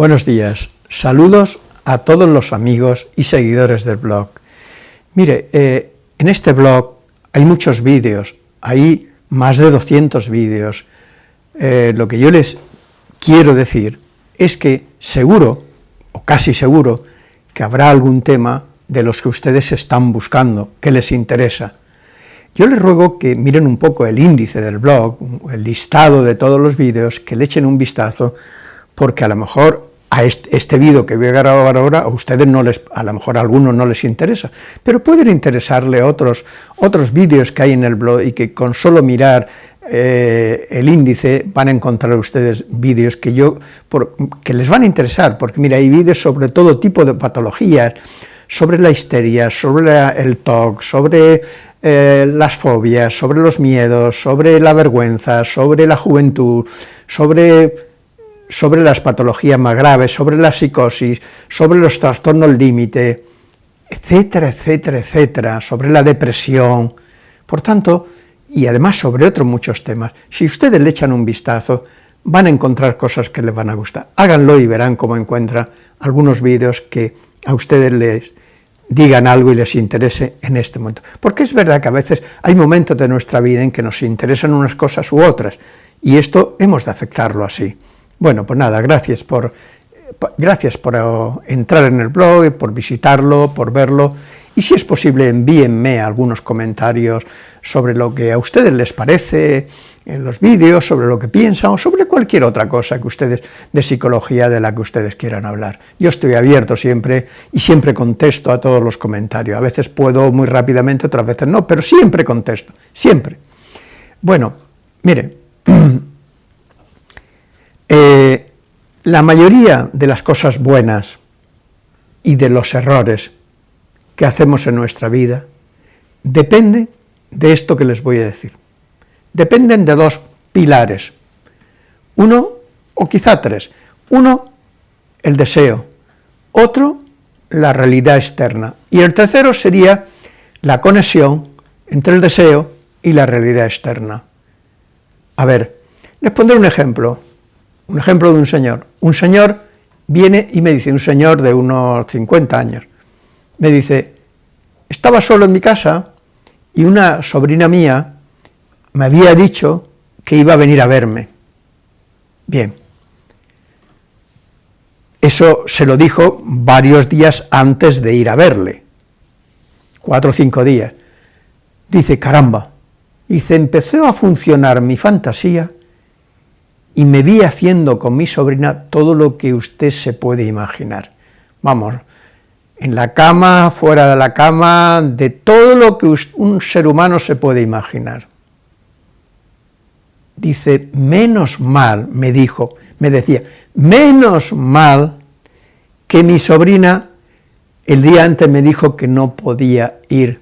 Buenos días, saludos a todos los amigos y seguidores del blog. Mire, eh, en este blog hay muchos vídeos, hay más de 200 vídeos. Eh, lo que yo les quiero decir es que seguro, o casi seguro, que habrá algún tema de los que ustedes están buscando, que les interesa. Yo les ruego que miren un poco el índice del blog, el listado de todos los vídeos, que le echen un vistazo, porque a lo mejor a este, vídeo que voy a grabar ahora, a ustedes no les, a lo mejor a algunos no les interesa, pero pueden interesarle otros, otros vídeos que hay en el blog y que con solo mirar eh, el índice van a encontrar ustedes vídeos que, yo, que les van a interesar, porque mira, hay vídeos sobre todo tipo de patologías, sobre la histeria, sobre el TOC, sobre eh, las fobias, sobre los miedos, sobre la vergüenza, sobre la juventud, sobre sobre las patologías más graves, sobre la psicosis, sobre los trastornos límite, etcétera, etcétera, etcétera, sobre la depresión, por tanto, y además sobre otros muchos temas. Si ustedes le echan un vistazo, van a encontrar cosas que les van a gustar. Háganlo y verán cómo encuentran algunos vídeos que a ustedes les digan algo y les interese en este momento. Porque es verdad que a veces hay momentos de nuestra vida en que nos interesan unas cosas u otras, y esto hemos de aceptarlo así. Bueno, pues nada, gracias por, gracias por eh, entrar en el blog, por visitarlo, por verlo, y si es posible envíenme algunos comentarios sobre lo que a ustedes les parece en los vídeos, sobre lo que piensan, o sobre cualquier otra cosa que ustedes, de psicología de la que ustedes quieran hablar. Yo estoy abierto siempre, y siempre contesto a todos los comentarios, a veces puedo muy rápidamente, otras veces no, pero siempre contesto, siempre. Bueno, mire, Eh, la mayoría de las cosas buenas y de los errores que hacemos en nuestra vida dependen de esto que les voy a decir. Dependen de dos pilares, uno o quizá tres. Uno, el deseo, otro, la realidad externa, y el tercero sería la conexión entre el deseo y la realidad externa. A ver, les pondré un ejemplo. Un ejemplo de un señor. Un señor viene y me dice, un señor de unos 50 años, me dice, estaba solo en mi casa y una sobrina mía me había dicho que iba a venir a verme. Bien, eso se lo dijo varios días antes de ir a verle, cuatro o cinco días. Dice, caramba, dice, empezó a funcionar mi fantasía y me vi haciendo con mi sobrina todo lo que usted se puede imaginar. Vamos, en la cama, fuera de la cama, de todo lo que un ser humano se puede imaginar. Dice, menos mal, me dijo, me decía, menos mal que mi sobrina el día antes me dijo que no podía ir.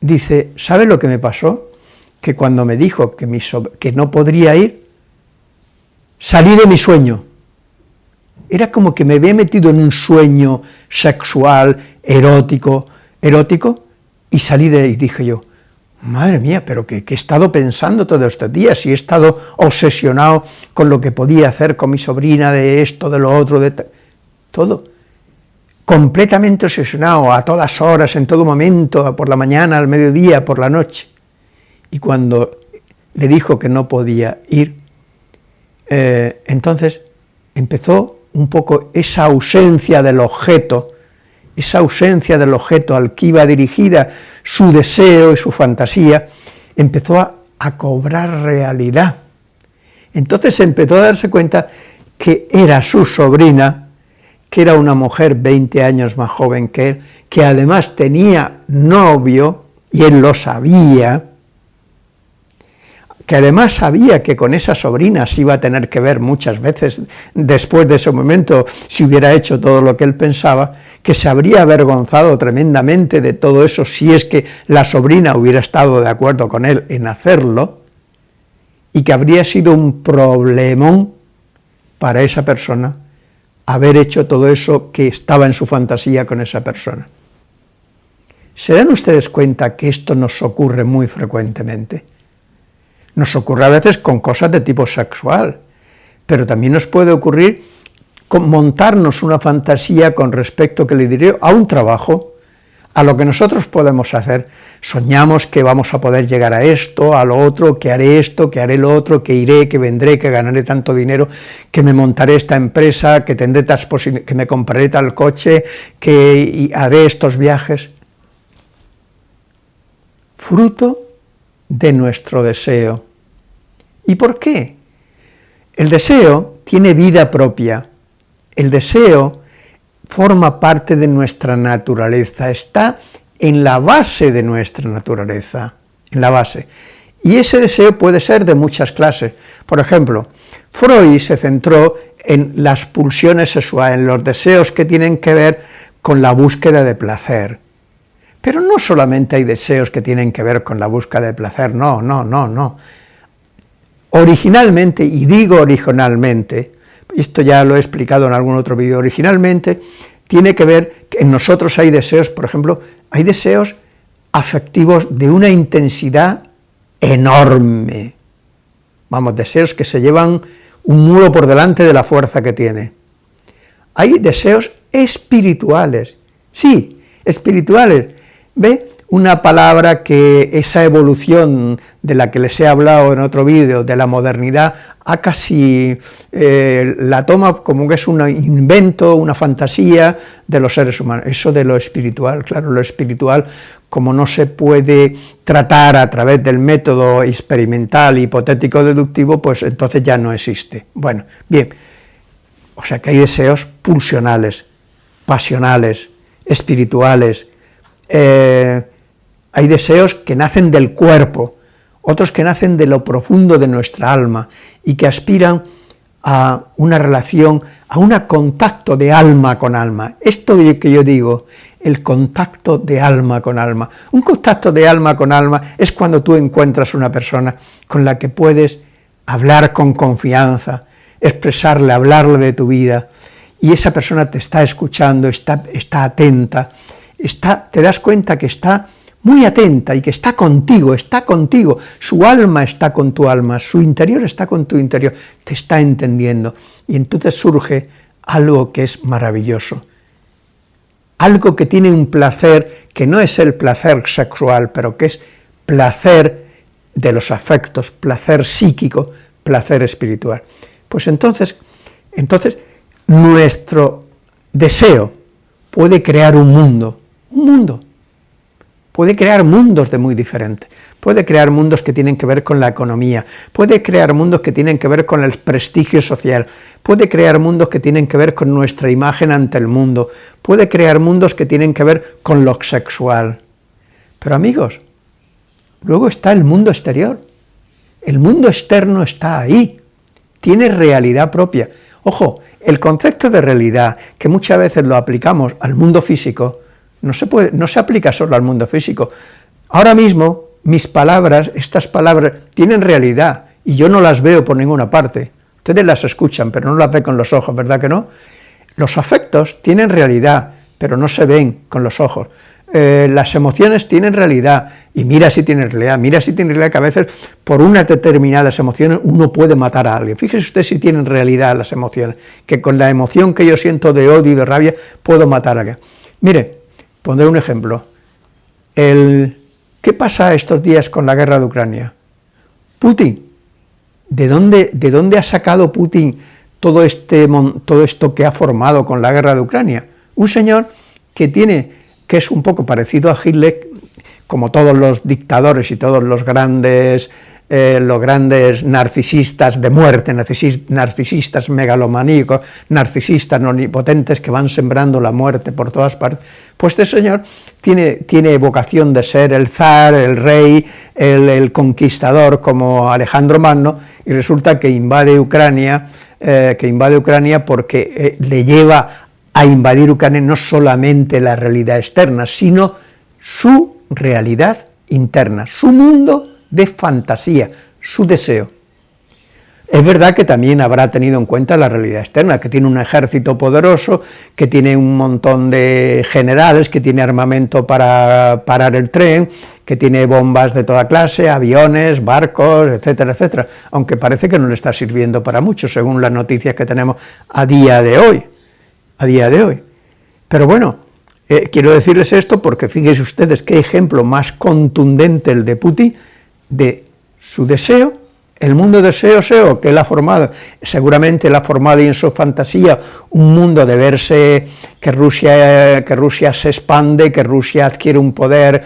Dice, ¿sabe lo que me pasó? Que cuando me dijo que, no podría ir, salí de mi sueño. Era como que me había metido en un sueño sexual, erótico, erótico, y salí de ahí dije yo, madre mía, pero que, he estado pensando todos estos días, y he estado obsesionado con lo que podía hacer con mi sobrina, de esto, de lo otro, de todo, completamente obsesionado, a todas horas, en todo momento, por la mañana, al mediodía, por la noche, y cuando le dijo que no podía ir, eh, entonces empezó un poco esa ausencia del objeto, esa ausencia del objeto al que iba dirigida su deseo y su fantasía, empezó a, a cobrar realidad. Entonces empezó a darse cuenta que era su sobrina, que era una mujer 20 años más joven que él, que además tenía novio, y él lo sabía, que además sabía que con esa sobrina se iba a tener que ver muchas veces después de ese momento, si hubiera hecho todo lo que él pensaba, que se habría avergonzado tremendamente de todo eso si es que la sobrina hubiera estado de acuerdo con él en hacerlo, y que habría sido un problemón para esa persona haber hecho todo eso que estaba en su fantasía con esa persona. ¿Se dan ustedes cuenta que esto nos ocurre muy frecuentemente? Nos ocurre a veces con cosas de tipo sexual, pero también nos puede ocurrir montarnos una fantasía con respecto, que le diré, a un trabajo, a lo que nosotros podemos hacer. Soñamos que vamos a poder llegar a esto, a lo otro, que haré esto, que haré lo otro, que iré, que vendré, que ganaré tanto dinero, que me montaré esta empresa, que tendré tas que me compraré tal coche, que haré estos viajes. Fruto de nuestro deseo. ¿Y por qué? El deseo tiene vida propia. El deseo forma parte de nuestra naturaleza, está en la base de nuestra naturaleza, en la base. Y ese deseo puede ser de muchas clases. Por ejemplo, Freud se centró en las pulsiones sexuales, en los deseos que tienen que ver con la búsqueda de placer. Pero no solamente hay deseos que tienen que ver con la búsqueda de placer, no, no, no, no. Originalmente, y digo originalmente, esto ya lo he explicado en algún otro vídeo, originalmente tiene que ver que en nosotros hay deseos, por ejemplo, hay deseos afectivos de una intensidad enorme, vamos, deseos que se llevan un muro por delante de la fuerza que tiene. Hay deseos espirituales, sí, espirituales, ¿ve? Una palabra que esa evolución de la que les he hablado en otro vídeo, de la modernidad, ha casi eh, la toma como que es un invento, una fantasía de los seres humanos. Eso de lo espiritual, claro, lo espiritual, como no se puede tratar a través del método experimental, hipotético, deductivo, pues entonces ya no existe. Bueno, bien, o sea que hay deseos pulsionales, pasionales, espirituales, eh, hay deseos que nacen del cuerpo, otros que nacen de lo profundo de nuestra alma y que aspiran a una relación, a un contacto de alma con alma. Esto que yo digo, el contacto de alma con alma. Un contacto de alma con alma es cuando tú encuentras una persona con la que puedes hablar con confianza, expresarle, hablarle de tu vida, y esa persona te está escuchando, está, está atenta, está, te das cuenta que está muy atenta y que está contigo, está contigo, su alma está con tu alma, su interior está con tu interior, te está entendiendo, y entonces surge algo que es maravilloso, algo que tiene un placer que no es el placer sexual, pero que es placer de los afectos, placer psíquico, placer espiritual. Pues entonces, entonces nuestro deseo puede crear un mundo, un mundo, puede crear mundos de muy diferentes, puede crear mundos que tienen que ver con la economía, puede crear mundos que tienen que ver con el prestigio social, puede crear mundos que tienen que ver con nuestra imagen ante el mundo, puede crear mundos que tienen que ver con lo sexual. Pero amigos, luego está el mundo exterior, el mundo externo está ahí, tiene realidad propia. Ojo, el concepto de realidad, que muchas veces lo aplicamos al mundo físico, no se, puede, no se aplica solo al mundo físico. Ahora mismo, mis palabras, estas palabras, tienen realidad, y yo no las veo por ninguna parte. Ustedes las escuchan, pero no las ven con los ojos, ¿verdad que no? Los afectos tienen realidad, pero no se ven con los ojos. Eh, las emociones tienen realidad, y mira si tienen realidad, mira si tienen realidad que a veces por unas determinadas emociones uno puede matar a alguien. Fíjese usted si tienen realidad las emociones, que con la emoción que yo siento de odio y de rabia puedo matar a alguien. Mire, Pondré un ejemplo. El, ¿Qué pasa estos días con la guerra de Ucrania? Putin. ¿De dónde, de dónde ha sacado Putin todo, este, todo esto que ha formado con la guerra de Ucrania? Un señor que tiene, que es un poco parecido a Hitler, como todos los dictadores y todos los grandes eh, los grandes narcisistas de muerte, narcisistas megalomaníacos, narcisistas omnipotentes que van sembrando la muerte por todas partes, pues este señor tiene, tiene vocación de ser el zar, el rey, el, conquistador como Alejandro Magno, y resulta que invade Ucrania, eh, que invade Ucrania porque eh, le lleva a invadir Ucrania no solamente la realidad externa, sino su realidad interna, su mundo de fantasía, su deseo. Es verdad que también habrá tenido en cuenta la realidad externa, que tiene un ejército poderoso, que tiene un montón de generales, que tiene armamento para parar el tren, que tiene bombas de toda clase, aviones, barcos, etcétera, etcétera, aunque parece que no le está sirviendo para mucho, según las noticias que tenemos a día de hoy, a día de hoy. Pero bueno, eh, quiero decirles esto porque fíjense ustedes qué ejemplo más contundente el de Putin de su deseo, el mundo deseo SEO que él ha formado, seguramente él ha formado en su fantasía un mundo de verse que Rusia, que Rusia se expande, que Rusia adquiere un poder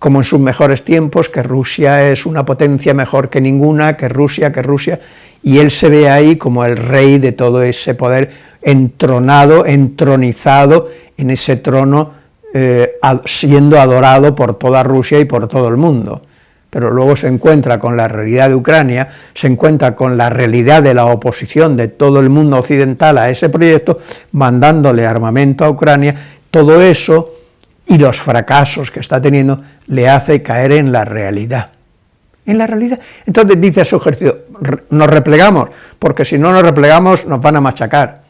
como en sus mejores tiempos, que Rusia es una potencia mejor que ninguna, que Rusia, que Rusia, y él se ve ahí como el rey de todo ese poder entronado, entronizado en ese trono, eh, siendo adorado por toda Rusia y por todo el mundo. Pero luego se encuentra con la realidad de Ucrania, se encuentra con la realidad de la oposición de todo el mundo occidental a ese proyecto, mandándole armamento a Ucrania, todo eso y los fracasos que está teniendo le hace caer en la realidad. En la realidad. Entonces dice su ejército, nos replegamos, porque si no nos replegamos nos van a machacar.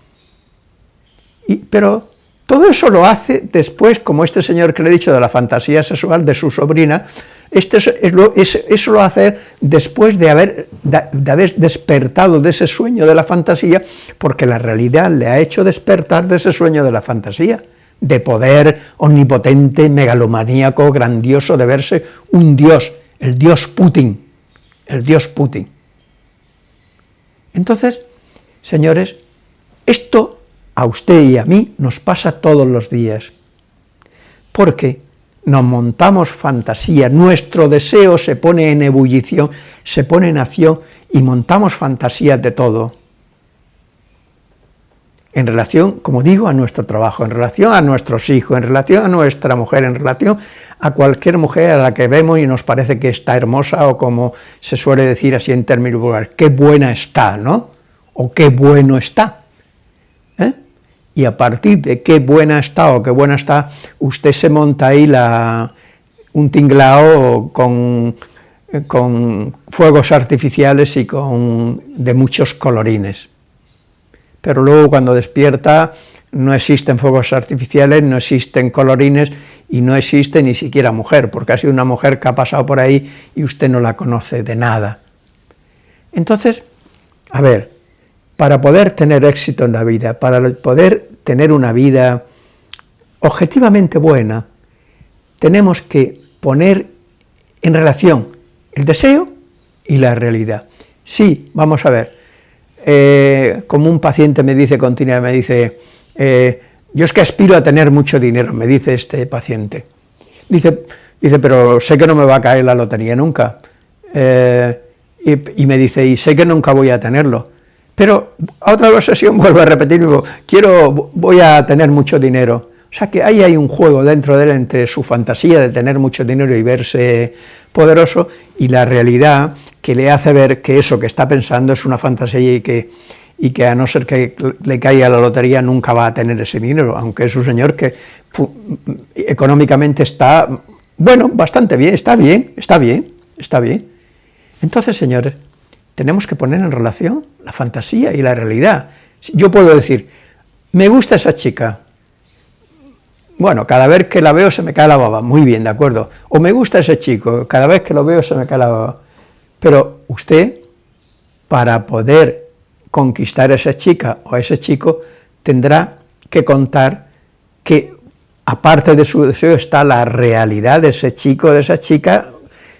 Pero todo eso lo hace después, como este señor que le he dicho de la fantasía sexual de su sobrina, este eso lo hace después de haber, de haber despertado de ese sueño de la fantasía, porque la realidad le ha hecho despertar de ese sueño de la fantasía de poder omnipotente, megalomaníaco, grandioso, de verse un dios, el dios Putin, el dios Putin. Entonces, señores, esto a usted y a mí nos pasa todos los días, porque nos montamos fantasía, nuestro deseo se pone en ebullición, se pone en acción y montamos fantasías de todo en relación, como digo, a nuestro trabajo, en relación a nuestros hijos, en relación a nuestra mujer, en relación a cualquier mujer a la que vemos y nos parece que está hermosa, o como se suele decir así en términos vulgares, qué buena está, ¿no? O qué bueno está. Y a partir de qué buena está o qué buena está, usted se monta ahí la, un tinglao con, con fuegos artificiales y con, de muchos colorines pero luego cuando despierta no existen fuegos artificiales, no existen colorines y no existe ni siquiera mujer, porque ha sido una mujer que ha pasado por ahí y usted no la conoce de nada. Entonces, a ver, para poder tener éxito en la vida, para poder tener una vida objetivamente buena, tenemos que poner en relación el deseo y la realidad. Sí, vamos a ver, eh, como un paciente me dice continuamente, me dice, eh, yo es que aspiro a tener mucho dinero, me dice este paciente. Dice, dice pero sé que no me va a caer la lotería nunca. Eh, y, me dice, y sé que nunca voy a tenerlo. Pero a otra sesión vuelvo a repetir, quiero, voy a tener mucho dinero. O sea que ahí hay un juego dentro de él entre su fantasía de tener mucho dinero y verse poderoso y la realidad que le hace ver que eso que está pensando es una fantasía y que, y que a no ser que le caiga la lotería nunca va a tener ese dinero, aunque es un señor que económicamente está, bueno, bastante bien, está bien, está bien, está bien. Entonces, señores, tenemos que poner en relación la fantasía y la realidad. Yo puedo decir, me gusta esa chica, bueno, cada vez que la veo se me cae la baba, muy bien, de acuerdo, o me gusta ese chico, cada vez que lo veo se me cae la baba, pero usted, para poder conquistar a esa chica o a ese chico, tendrá que contar que, aparte de su deseo, está la realidad de ese chico de esa chica,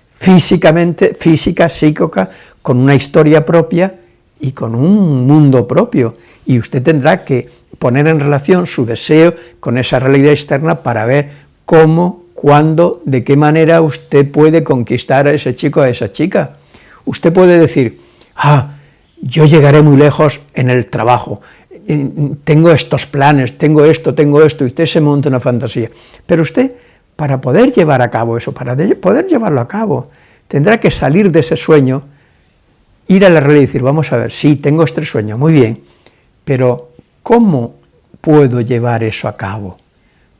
físicamente, física, psíquica, con una historia propia y con un mundo propio, y usted tendrá que poner en relación su deseo con esa realidad externa para ver cómo, cuándo, de qué manera usted puede conquistar a ese chico a esa chica. Usted puede decir, ah, yo llegaré muy lejos en el trabajo, tengo estos planes, tengo esto, tengo esto, y usted se monta una fantasía. Pero usted, para poder llevar a cabo eso, para poder llevarlo a cabo, tendrá que salir de ese sueño, ir a la realidad y decir, vamos a ver, sí, tengo este sueño, muy bien, pero ¿cómo puedo llevar eso a cabo?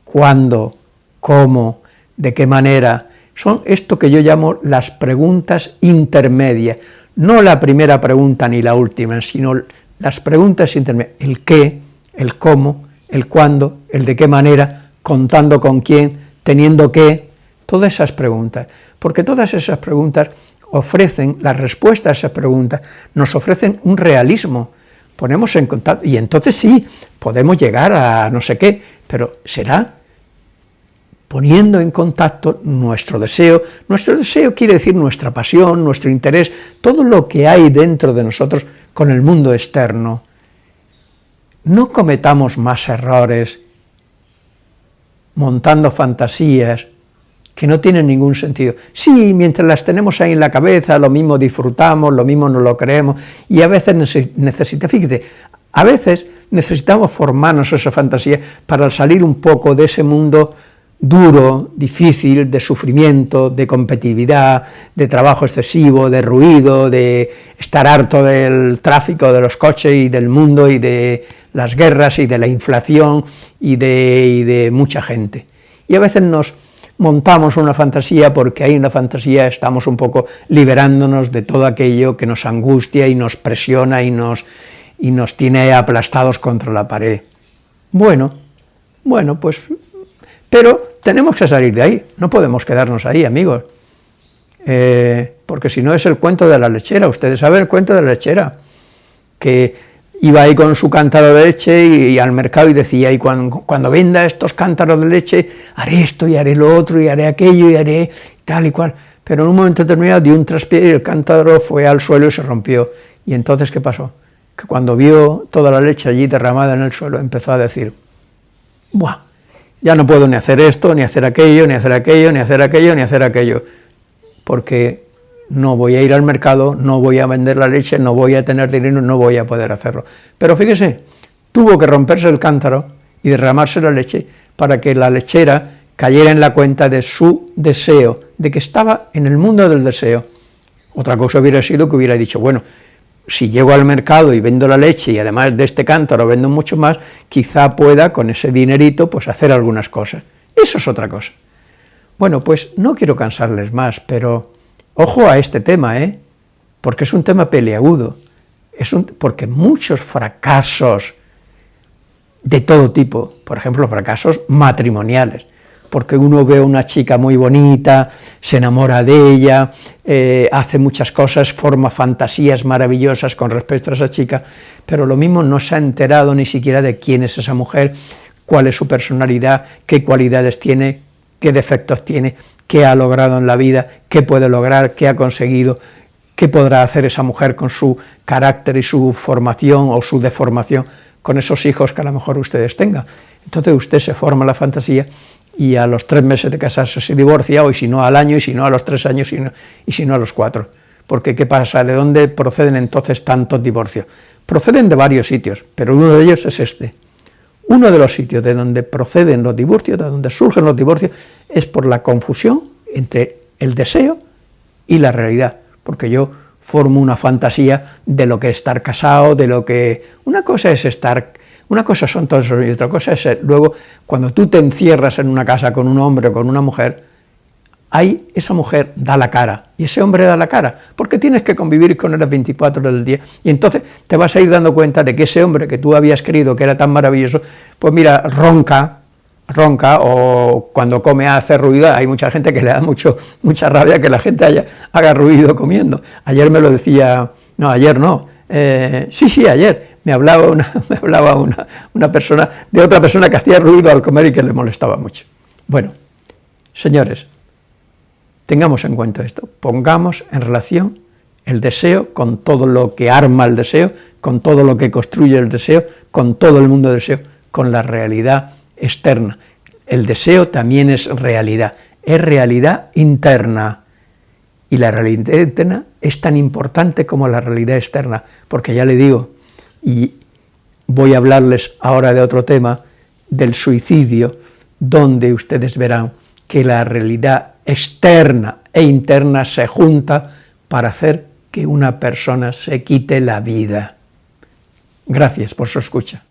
¿Cuándo? ¿Cómo? ¿De qué manera? son esto que yo llamo las preguntas intermedias, no la primera pregunta ni la última, sino las preguntas intermedias, el qué, el cómo, el cuándo, el de qué manera, contando con quién, teniendo qué, todas esas preguntas, porque todas esas preguntas ofrecen, la respuesta a esas preguntas, nos ofrecen un realismo, ponemos en contacto, y entonces sí, podemos llegar a no sé qué, pero será poniendo en contacto nuestro deseo, nuestro deseo quiere decir nuestra pasión, nuestro interés, todo lo que hay dentro de nosotros con el mundo externo. No cometamos más errores montando fantasías que no tienen ningún sentido. Sí, mientras las tenemos ahí en la cabeza, lo mismo disfrutamos, lo mismo no lo creemos, y a veces necesita, fíjate, a veces necesitamos formarnos esa fantasía para salir un poco de ese mundo duro, difícil, de sufrimiento, de competitividad, de trabajo excesivo, de ruido, de estar harto del tráfico de los coches y del mundo y de las guerras y de la inflación y de mucha gente. Y a veces nos montamos una fantasía porque hay una fantasía, estamos un poco liberándonos de todo aquello que nos angustia y nos presiona y nos, y nos tiene aplastados contra la pared. Bueno, bueno, pues, pero tenemos que salir de ahí, no podemos quedarnos ahí, amigos, eh, porque si no es el cuento de la lechera, ustedes saben el cuento de la lechera, que iba ahí con su cántaro de leche y, al mercado y decía, y cuando, cuando, venda estos cántaros de leche, haré esto y haré lo otro y haré aquello y haré tal y cual, pero en un momento determinado dio un traspié y el cántaro fue al suelo y se rompió, y entonces ¿qué pasó? Que cuando vio toda la leche allí derramada en el suelo, empezó a decir, ¡buah! Ya no puedo ni hacer esto, ni hacer aquello, ni hacer aquello, ni hacer aquello, ni hacer aquello, porque no voy a ir al mercado, no voy a vender la leche, no voy a tener dinero, no voy a poder hacerlo. Pero fíjese, tuvo que romperse el cántaro y derramarse la leche para que la lechera cayera en la cuenta de su deseo, de que estaba en el mundo del deseo. Otra cosa hubiera sido que hubiera dicho, bueno, si llego al mercado y vendo la leche y además de este cántaro vendo mucho más, quizá pueda con ese dinerito pues hacer algunas cosas. Eso es otra cosa. Bueno, pues no quiero cansarles más, pero Ojo a este tema, ¿eh? porque es un tema peleagudo, es un, porque muchos fracasos de todo tipo, por ejemplo, fracasos matrimoniales, porque uno ve a una chica muy bonita, se enamora de ella, eh, hace muchas cosas, forma fantasías maravillosas con respecto a esa chica, pero lo mismo no se ha enterado ni siquiera de quién es esa mujer, cuál es su personalidad, qué cualidades tiene, qué defectos tiene, qué ha logrado en la vida, qué puede lograr, qué ha conseguido, qué podrá hacer esa mujer con su carácter y su formación o su deformación con esos hijos que a lo mejor ustedes tengan. Entonces usted se forma la fantasía y a los tres meses de casarse se divorcia, o si no al año, y si no a los tres años, y si no a los cuatro. Porque ¿qué pasa? ¿De dónde proceden entonces tantos divorcios? Proceden de varios sitios, pero uno de ellos es este. Uno de los sitios de donde proceden los divorcios, de donde surgen los divorcios, es por la confusión entre el deseo y la realidad, porque yo formo una fantasía de lo que es estar casado, de lo que... Una cosa es estar... Una cosa son todos y otra cosa es luego cuando tú te encierras en una casa con un hombre o con una mujer, ahí esa mujer da la cara, y ese hombre da la cara, porque tienes que convivir con él las 24 horas del día, y entonces te vas a ir dando cuenta de que ese hombre que tú habías querido, que era tan maravilloso, pues mira, ronca, ronca, o cuando come hace ruido, hay mucha gente que le da mucho, mucha rabia que la gente haya, haga ruido comiendo. Ayer me lo decía, no, ayer no, eh, sí, sí, ayer, me hablaba, una, me hablaba una, una persona, de otra persona que hacía ruido al comer y que le molestaba mucho. Bueno, señores, Tengamos en cuenta esto, pongamos en relación el deseo con todo lo que arma el deseo, con todo lo que construye el deseo, con todo el mundo del deseo, con la realidad externa. El deseo también es realidad, es realidad interna, y la realidad interna es tan importante como la realidad externa, porque ya le digo, y voy a hablarles ahora de otro tema, del suicidio, donde ustedes verán que la realidad externa e interna se junta para hacer que una persona se quite la vida. Gracias por su escucha.